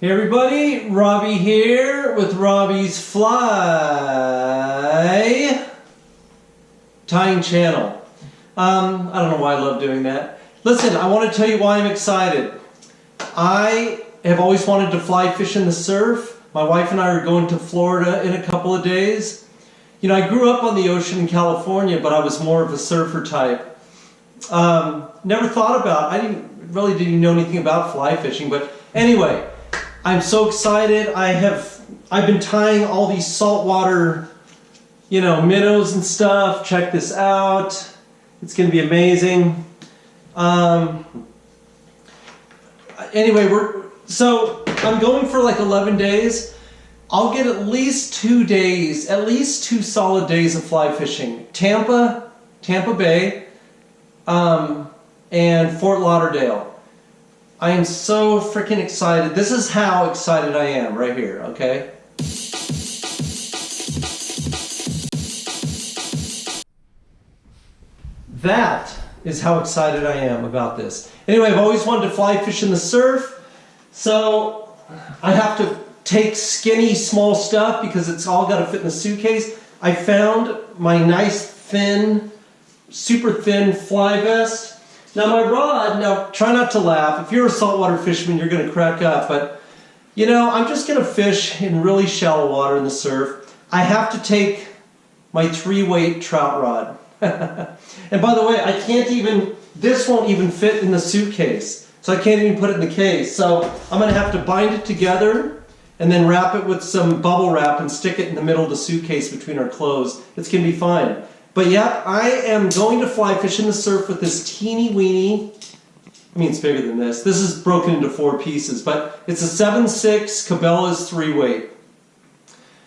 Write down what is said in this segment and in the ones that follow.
Hey everybody, Robbie here with Robbie's Fly Tying Channel. Um, I don't know why I love doing that. Listen, I want to tell you why I'm excited. I have always wanted to fly fish in the surf. My wife and I are going to Florida in a couple of days. You know, I grew up on the ocean in California, but I was more of a surfer type. Um, never thought about, I didn't really didn't know anything about fly fishing, but anyway, I'm so excited. I have I've been tying all these saltwater, you know, minnows and stuff. Check this out. It's going to be amazing. Um, anyway, we're so I'm going for like 11 days. I'll get at least two days, at least two solid days of fly fishing. Tampa, Tampa Bay, um, and Fort Lauderdale. I am so freaking excited. This is how excited I am right here, okay? That is how excited I am about this. Anyway, I've always wanted to fly fish in the surf, so I have to take skinny small stuff because it's all got to fit in the suitcase. I found my nice thin, super thin fly vest now my rod, now try not to laugh. If you're a saltwater fisherman, you're going to crack up. But, you know, I'm just going to fish in really shallow water in the surf. I have to take my three weight trout rod. and by the way, I can't even, this won't even fit in the suitcase. So I can't even put it in the case. So I'm going to have to bind it together and then wrap it with some bubble wrap and stick it in the middle of the suitcase between our clothes. It's to be fine. But yep, I am going to fly fish in the surf with this teeny weeny, I mean it's bigger than this, this is broken into four pieces, but it's a 7.6 Cabela's 3 weight.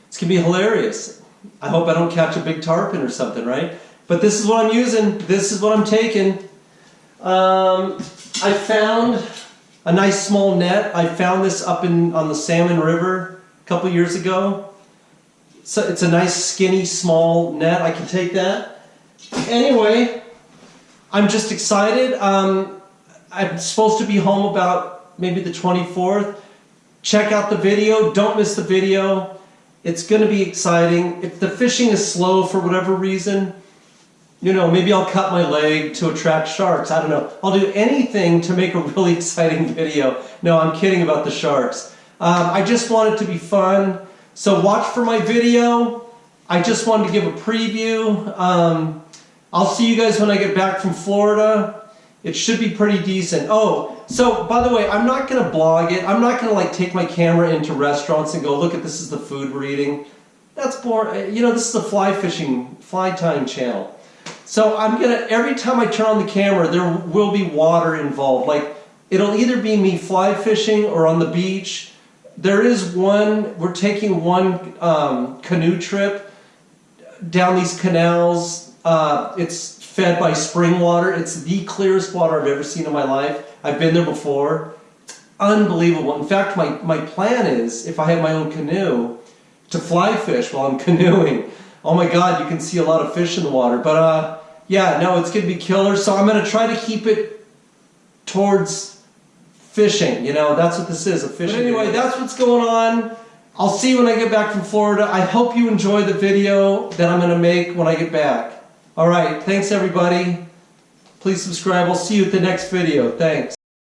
It's to be hilarious. I hope I don't catch a big tarpon or something, right? But this is what I'm using, this is what I'm taking. Um, I found a nice small net. I found this up in on the Salmon River a couple years ago. So it's a nice skinny small net. I can take that. Anyway, I'm just excited. Um, I'm supposed to be home about maybe the 24th. Check out the video. Don't miss the video. It's going to be exciting. If the fishing is slow for whatever reason, you know, maybe I'll cut my leg to attract sharks. I don't know. I'll do anything to make a really exciting video. No, I'm kidding about the sharks. Um, I just want it to be fun. So watch for my video. I just wanted to give a preview. Um, I'll see you guys when I get back from Florida. It should be pretty decent. Oh, so by the way, I'm not going to blog it. I'm not going to like take my camera into restaurants and go, look at this is the food we're eating. That's boring. You know, this is a fly fishing, fly tying channel. So I'm going to, every time I turn on the camera, there will be water involved. Like, it'll either be me fly fishing or on the beach there is one, we're taking one um, canoe trip down these canals. Uh, it's fed by spring water. It's the clearest water I've ever seen in my life. I've been there before. Unbelievable. In fact, my, my plan is, if I have my own canoe, to fly fish while I'm canoeing. Oh my God, you can see a lot of fish in the water. But uh, yeah, no, it's going to be killer. So I'm going to try to keep it towards fishing. You know, that's what this is, a fishing. But anyway, that's what's going on. I'll see you when I get back from Florida. I hope you enjoy the video that I'm going to make when I get back. All right, thanks everybody. Please subscribe. I'll see you at the next video. Thanks.